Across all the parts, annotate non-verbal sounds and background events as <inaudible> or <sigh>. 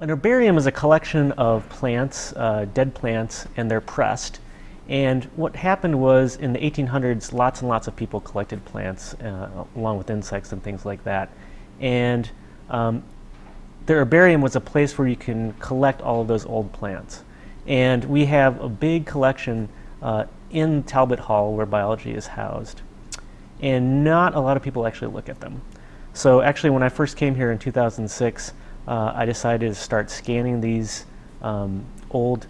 An herbarium is a collection of plants, uh, dead plants, and they're pressed. And what happened was in the 1800s, lots and lots of people collected plants uh, along with insects and things like that. And um, the herbarium was a place where you can collect all of those old plants. And we have a big collection uh, in Talbot Hall where biology is housed. And not a lot of people actually look at them. So actually when I first came here in 2006, uh, I decided to start scanning these um, old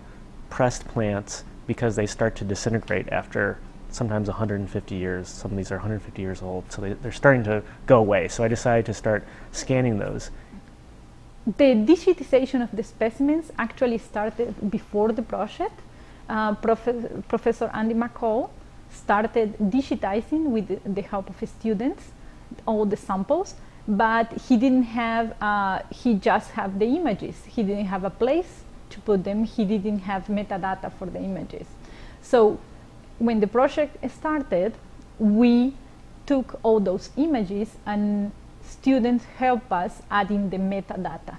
pressed plants because they start to disintegrate after sometimes 150 years. Some of these are 150 years old, so they, they're starting to go away. So I decided to start scanning those. The digitization of the specimens actually started before the project. Uh, Prof Professor Andy McCall started digitizing with the, the help of his students all the samples but he didn't have, uh, he just have the images. He didn't have a place to put them. He didn't have metadata for the images. So when the project started, we took all those images and students help us adding the metadata.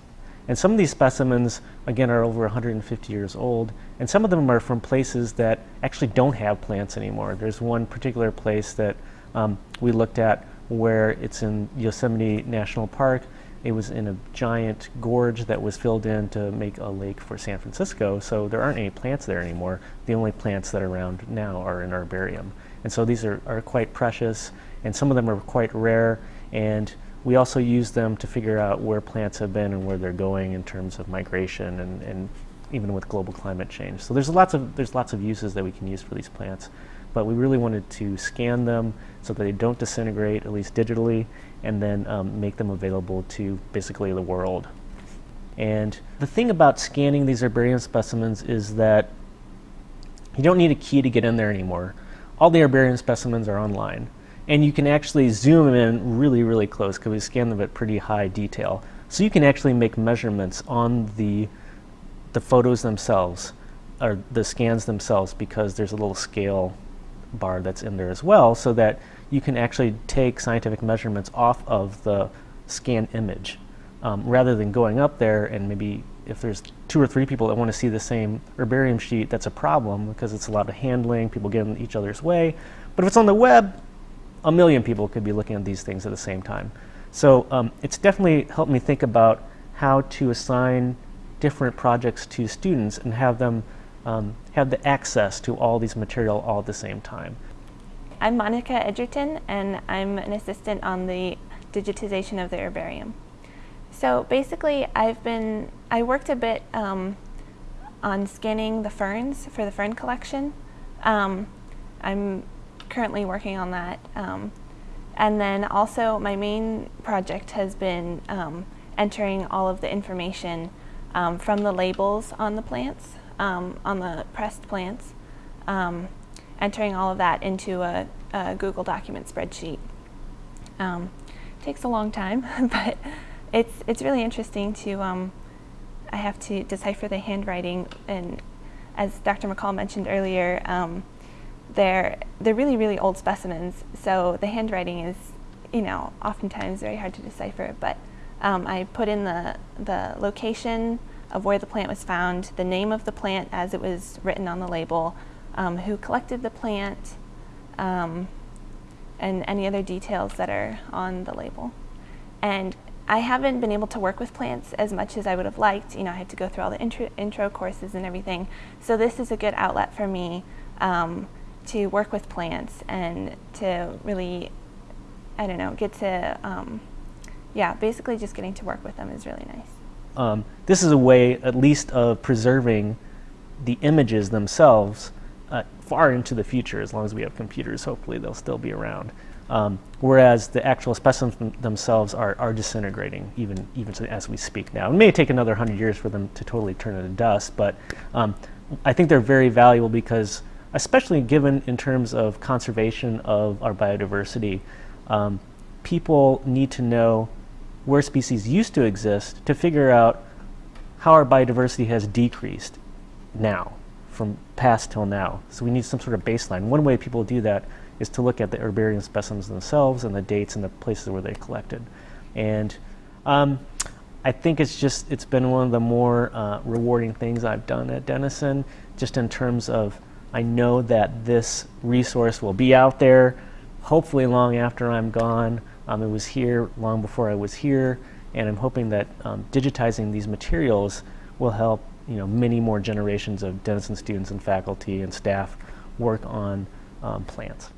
And some of these specimens, again, are over 150 years old, and some of them are from places that actually don't have plants anymore. There's one particular place that um, we looked at where it's in Yosemite National Park. It was in a giant gorge that was filled in to make a lake for San Francisco, so there aren't any plants there anymore. The only plants that are around now are in herbarium. And so these are, are quite precious, and some of them are quite rare, and we also use them to figure out where plants have been and where they're going in terms of migration and, and even with global climate change. So there's lots of, there's lots of uses that we can use for these plants but we really wanted to scan them so that they don't disintegrate, at least digitally, and then um, make them available to basically the world. And the thing about scanning these herbarium specimens is that you don't need a key to get in there anymore. All the herbarium specimens are online. And you can actually zoom in really, really close because we scan them at pretty high detail. So you can actually make measurements on the, the photos themselves, or the scans themselves, because there's a little scale bar that's in there as well so that you can actually take scientific measurements off of the scan image um, rather than going up there and maybe if there's two or three people that want to see the same herbarium sheet that's a problem because it's a lot of handling people get in each other's way. But if it's on the web a million people could be looking at these things at the same time. So um, it's definitely helped me think about how to assign different projects to students and have them um, have the access to all these material all at the same time. I'm Monica Edgerton and I'm an assistant on the digitization of the herbarium. So basically I've been, I worked a bit um, on scanning the ferns for the fern collection. Um, I'm currently working on that. Um, and then also my main project has been um, entering all of the information um, from the labels on the plants um, on the pressed plants, um, entering all of that into a, a Google document spreadsheet. Um, takes a long time, <laughs> but it's, it's really interesting to, um, I have to decipher the handwriting and as Dr. McCall mentioned earlier, they're, they're really, really old specimens, so the handwriting is, you know, oftentimes very hard to decipher, but um, I put in the, the location, of where the plant was found, the name of the plant as it was written on the label, um, who collected the plant, um, and any other details that are on the label. And I haven't been able to work with plants as much as I would have liked. You know, I had to go through all the intro, intro courses and everything. So this is a good outlet for me um, to work with plants and to really, I don't know, get to, um, yeah, basically just getting to work with them is really nice. Um, this is a way at least of preserving the images themselves uh, far into the future as long as we have computers hopefully they'll still be around. Um, whereas the actual specimens themselves are, are disintegrating even even as we speak now. It may take another 100 years for them to totally turn into dust but um, I think they're very valuable because especially given in terms of conservation of our biodiversity um, people need to know where species used to exist to figure out how our biodiversity has decreased now, from past till now. So we need some sort of baseline. One way people do that is to look at the herbarium specimens themselves and the dates and the places where they collected. And um, I think it's just it's been one of the more uh, rewarding things I've done at Denison, just in terms of I know that this resource will be out there, hopefully long after I'm gone. Um, it was here long before I was here, and I'm hoping that um, digitizing these materials will help you know many more generations of Denison students and faculty and staff work on um, plants.